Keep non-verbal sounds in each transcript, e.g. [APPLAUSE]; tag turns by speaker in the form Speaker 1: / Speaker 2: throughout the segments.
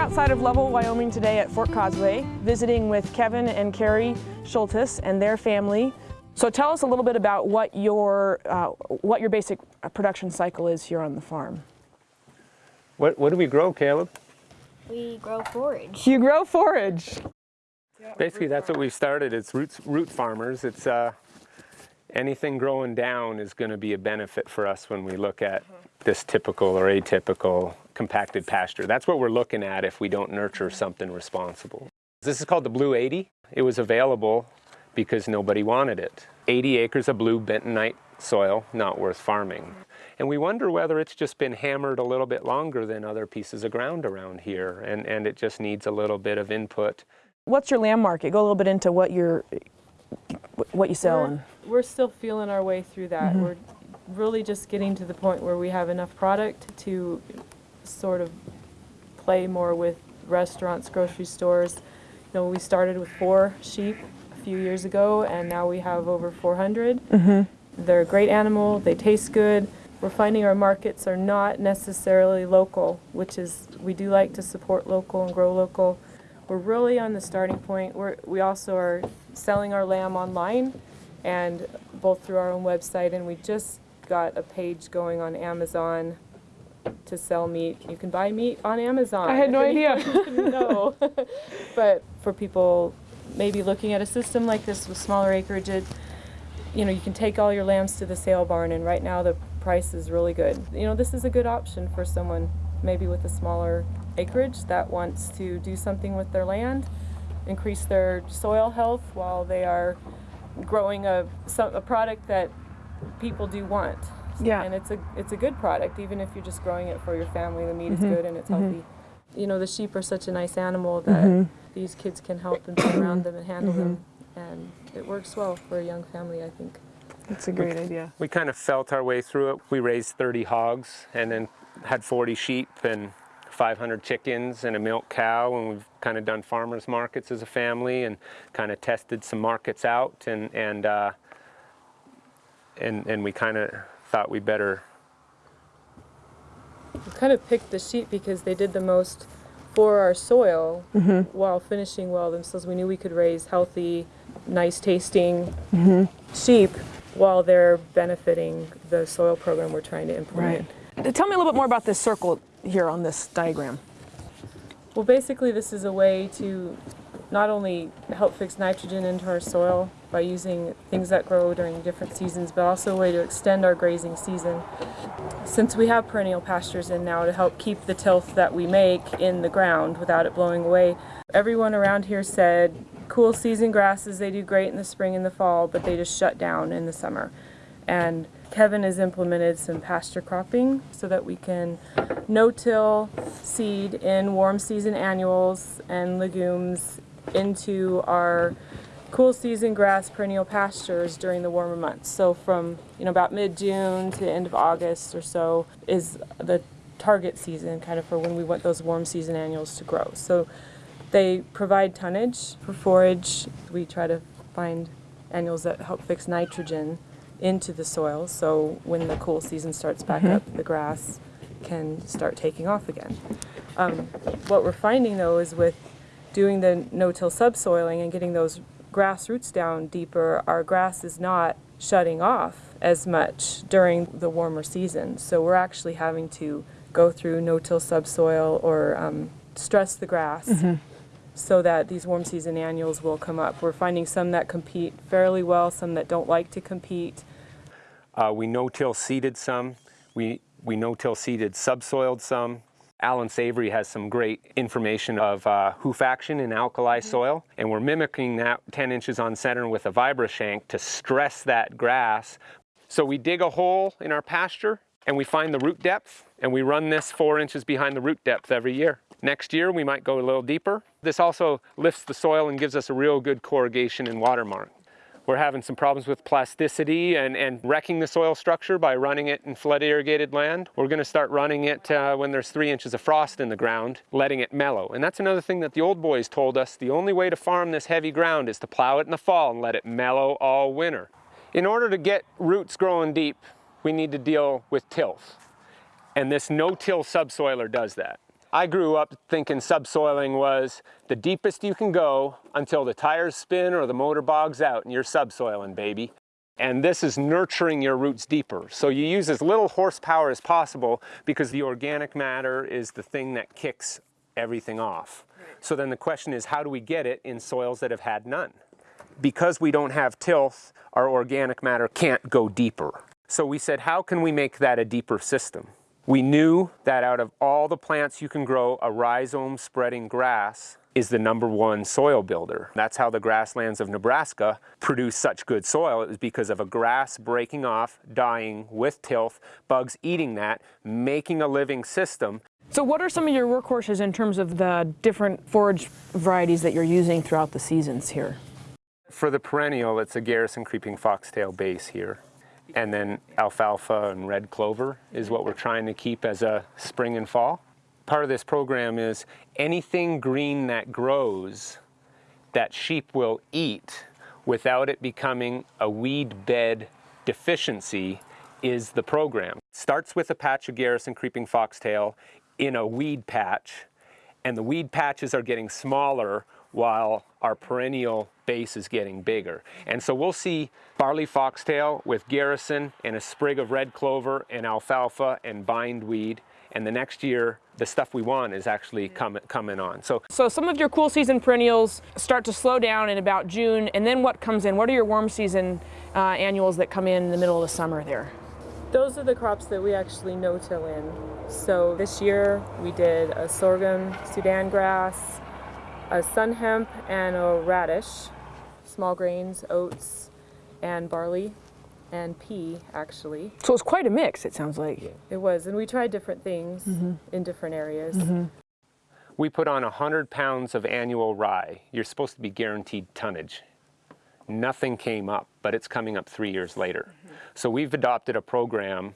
Speaker 1: We're here outside of Lovell, Wyoming today at Fort Causeway, visiting with Kevin and Carrie Schultes and their family. So tell us a little bit about what your, uh, what your basic production cycle is here on the farm.
Speaker 2: What, what do we grow, Caleb?
Speaker 3: We grow forage.
Speaker 1: You grow forage.
Speaker 2: Basically, that's what we've started. It's roots, root farmers. It's uh, anything growing down is going to be a benefit for us when we look at this typical or atypical compacted pasture. That's what we're looking at if we don't nurture something responsible. This is called the Blue 80. It was available because nobody wanted it. 80 acres of blue bentonite soil, not worth farming. And we wonder whether it's just been hammered a little bit longer than other pieces of ground around here, and, and it just needs a little bit of input.
Speaker 1: What's your lamb market? Go a little bit into what you're, what you sell. and-
Speaker 4: We're, we're still feeling our way through that. Mm-hmm. We're really just getting to the point where we have enough product to sort of play more with restaurants, grocery stores. You know, we started with four sheep a few years ago, and now we have over 400. Mm-hmm. They're a great animal. They taste good. We're finding our markets are not necessarily local, which is we do like to support local and grow local. We're really on the starting point. We're, we also are selling our lamb online and both through our own website and we just got a page going on Amazon to sell meat. You can buy meat on Amazon.
Speaker 1: I had no [LAUGHS] idea. [LAUGHS]
Speaker 4: didn't [LAUGHS] but for people maybe looking at a system like this with smaller acreage, it, you know, you can take all your lambs to the sale barn and right now the price is really good. You know, this is a good option for someone maybe with a smaller acreage that wants to do something with their land, increase their soil health while they are growing a, a product that people do want.
Speaker 1: Yeah.
Speaker 4: And it's a, it's a good product, even if you're just growing it for your family. The meat is mm-hmm. good and it's mm-hmm. healthy. You know, the sheep are such a nice animal that mm-hmm. these kids can help and be around them and handle them. And it works well for a young family, I think.
Speaker 1: That's a great idea.
Speaker 2: We kind of felt our way through it. We raised 30 hogs and then had 40 sheep and 500 chickens and a milk cow and we've kind of done farmers markets as a family and kind of tested some markets out and and uh, and, and we kind of thought we better
Speaker 4: We kind of picked the sheep because they did the most for our soil mm-hmm. while finishing well themselves. We knew we could raise healthy, nice tasting mm-hmm. sheep while they're benefiting the soil program we're trying to implement.
Speaker 1: Right. Uh, tell me a little bit more about this circle here on this diagram.
Speaker 4: Well, basically, this is a way to not only help fix nitrogen into our soil by using things that grow during different seasons, but also a way to extend our grazing season. Since we have perennial pastures in now to help keep the tilth that we make in the ground without it blowing away, everyone around here said cool season grasses, they do great in the spring and the fall, but they just shut down in the summer. And Kevin has implemented some pasture cropping so that we can no-till seed in warm season annuals and legumes into our cool season grass perennial pastures during the warmer months. So from you know about mid-June to end of August or so is the target season kind of for when we want those warm season annuals to grow. So they provide tonnage for forage. We try to find annuals that help fix nitrogen into the soil so when the cool season starts back up, the grass can start taking off again. Um, what we're finding though is with doing the no-till subsoiling and getting those grass roots down deeper, our grass is not shutting off as much during the warmer season. So we're actually having to go through no-till subsoil or um, stress the grass so that these warm season annuals will come up. We're finding some that compete fairly well, some that don't like to compete.
Speaker 2: Uh, we no-till seeded some. We, we no-till seeded subsoiled some. Allan Savory has some great information of uh, hoof action in alkali soil, and we're mimicking that 10 inches on center with a vibrashank to stress that grass. So we dig a hole in our pasture, and we find the root depth, and we run this four inches behind the root depth every year. Next year, we might go a little deeper. This also lifts the soil and gives us a real good corrugation and watermark. We're having some problems with plasticity and, and wrecking the soil structure by running it in flood irrigated land. We're gonna start running it uh, when there's three inches of frost in the ground, letting it mellow. And that's another thing that the old boys told us. The only way to farm this heavy ground is to plow it in the fall and let it mellow all winter. In order to get roots growing deep, we need to deal with tilth. And this no-till subsoiler does that. I grew up thinking subsoiling was the deepest you can go until the tires spin or the motor bogs out and you're subsoiling, baby. And this is nurturing your roots deeper. So you use as little horsepower as possible because the organic matter is the thing that kicks everything off. So then the question is, how do we get it in soils that have had none? Because we don't have tilth, our organic matter can't go deeper. So we said, how can we make that a deeper system? We knew that out of all the plants you can grow, a rhizome spreading grass is the number one soil builder. That's how the grasslands of Nebraska produce such good soil It was because of a grass breaking off, dying with tilth, bugs eating that, making a living system.
Speaker 1: So what are some of your workhorses in terms of the different forage varieties that you're using throughout the seasons here?
Speaker 2: For the perennial, it's a Garrison creeping foxtail base here. And then alfalfa and red clover is what we're trying to keep as a spring and fall. Part of this program is anything green that grows that sheep will eat without it becoming a weed bed deficiency is the program. Starts with a patch of Garrison creeping foxtail in a weed patch and the weed patches are getting smaller while our perennial base is getting bigger. And so we'll see barley foxtail with garrison and a sprig of red clover and alfalfa and bindweed. And the next year, the stuff we want is actually coming coming on. So,
Speaker 1: So some of your cool season perennials start to slow down in about June, and then what comes in? What are your warm season uh, annuals that come in in the middle of the summer there?
Speaker 4: Those are the crops that we actually no-till in. So this year we did a sorghum, Sudan grass, a sun hemp, and a radish, small grains, oats, and barley, and pea actually.
Speaker 1: So it's quite a mix, it sounds like.
Speaker 4: It was, and we tried different things mm-hmm. in different areas. Mm-hmm.
Speaker 2: we put on 100 pounds of annual rye. You're supposed to be guaranteed tonnage. Nothing came up, but it's coming up three years later. Mm-hmm. So we've adopted a program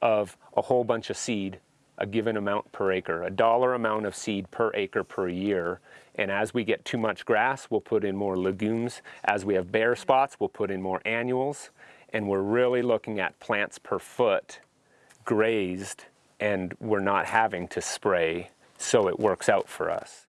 Speaker 2: of a whole bunch of seed, a given amount per acre, a dollar amount of seed per acre per year. And as we get too much grass, we'll put in more legumes. As we have bare spots, we'll put in more annuals. And we're really looking at plants per foot grazed, and we're not having to spray, so it works out for us.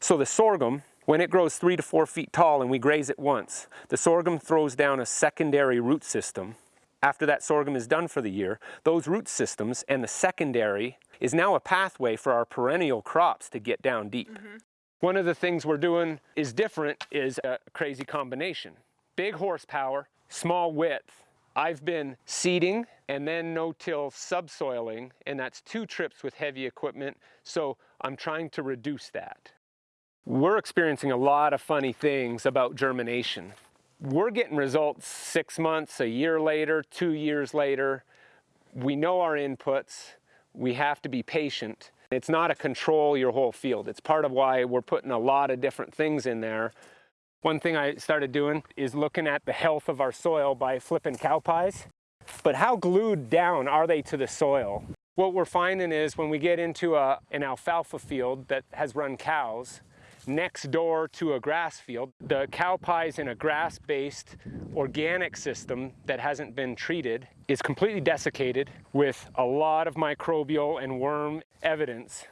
Speaker 2: So the sorghum, when it grows three to four feet tall and we graze it once, the sorghum throws down a secondary root system. After that sorghum is done for the year, those root systems and the secondary is now a pathway for our perennial crops to get down deep. Mm-hmm. One of the things we're doing is different is a crazy combination. Big horsepower, small width. I've been seeding and then no-till subsoiling, and that's two trips with heavy equipment, so I'm trying to reduce that. We're experiencing a lot of funny things about germination. We're getting results six months, a year later, two years later. We know our inputs. We have to be patient. It's not a control your whole field. It's part of why we're putting a lot of different things in there. One thing I started doing is looking at the health of our soil by flipping cow pies. But how glued down are they to the soil? What we're finding is when we get into a, an alfalfa field that has run cows, next door to a grass field. The cow pie is in a grass-based organic system that hasn't been treated is completely desiccated with a lot of microbial and worm evidence.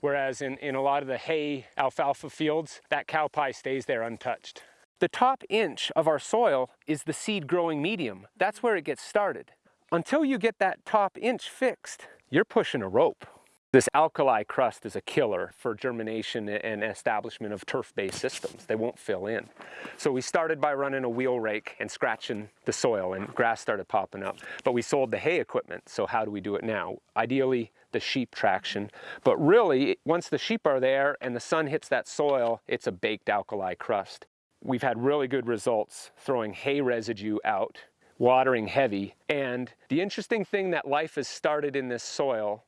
Speaker 2: Whereas in, in a lot of the hay alfalfa fields, that cow pie stays there untouched. The top inch of our soil is the seed growing medium. That's where it gets started. Until you get that top inch fixed, you're pushing a rope. This alkali crust is a killer for germination and establishment of turf-based systems. They won't fill in. So we started by running a wheel rake and scratching the soil and grass started popping up. But we sold the hay equipment, so how do we do it now? Ideally, the sheep traction. But really, once the sheep are there and the sun hits that soil, it's a baked alkali crust. We've had really good results throwing hay residue out, watering heavy. And the interesting thing that life has started in this soil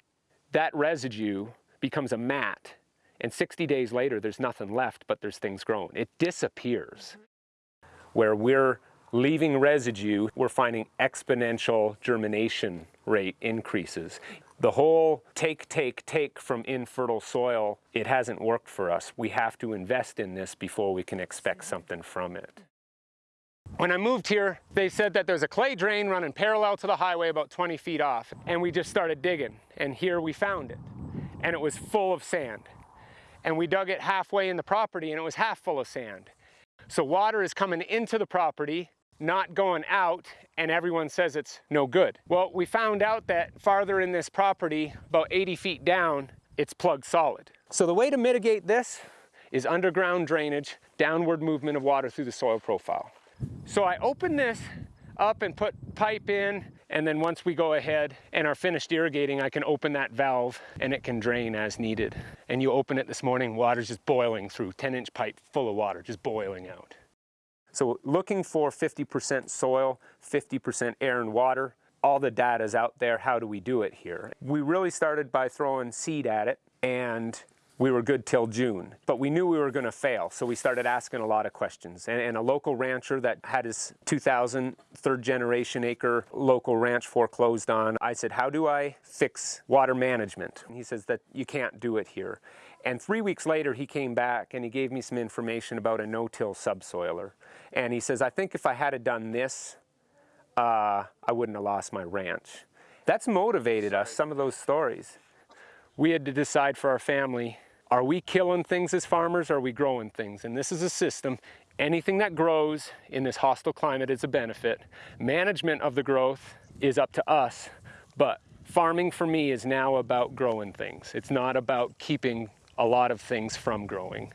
Speaker 2: that residue becomes a mat and 60 days later there's nothing left but there's things growing. It disappears. Mm-hmm. Where we're leaving residue, we're finding exponential germination rate increases. The whole take, take, take from infertile soil, it hasn't worked for us. We have to invest in this before we can expect mm-hmm. something from it. When I moved here, they said that there's a clay drain running parallel to the highway about 20 feet off, and we just started digging, and here we found it. and it was full of sand. And we dug it halfway in the property and it was half full of sand. So water is coming into the property, not going out, and everyone says it's no good. Well, we found out that farther in this property, about 80 feet down, it's plugged solid. So the way to mitigate this is underground drainage, downward movement of water through the soil profile. So I open this up and put pipe in, and then once we go ahead and are finished irrigating, I can open that valve and it can drain as needed. And you open it this morning, water's just boiling through, 10 inch pipe full of water, just boiling out. So looking for 50% soil, 50% air and water, all the data's out there, how do we do it here? We really started by throwing seed at it and we were good till June, but we knew we were gonna fail, so we started asking a lot of questions. And, and, a local rancher that had his 2000 third generation acre local ranch foreclosed on, I said, how do I fix water management? And he says that you can't do it here. And three weeks later, he came back and he gave me some information about a no-till subsoiler. And he says, I think if I had done this, uh, I wouldn't have lost my ranch. That's motivated us, some of those stories. We had to decide for our family are we killing things as farmers or are we growing things? And this is a system. Anything that grows in this hostile climate is a benefit. Management of the growth is up to us, but farming for me is now about growing things. It's not about keeping a lot of things from growing.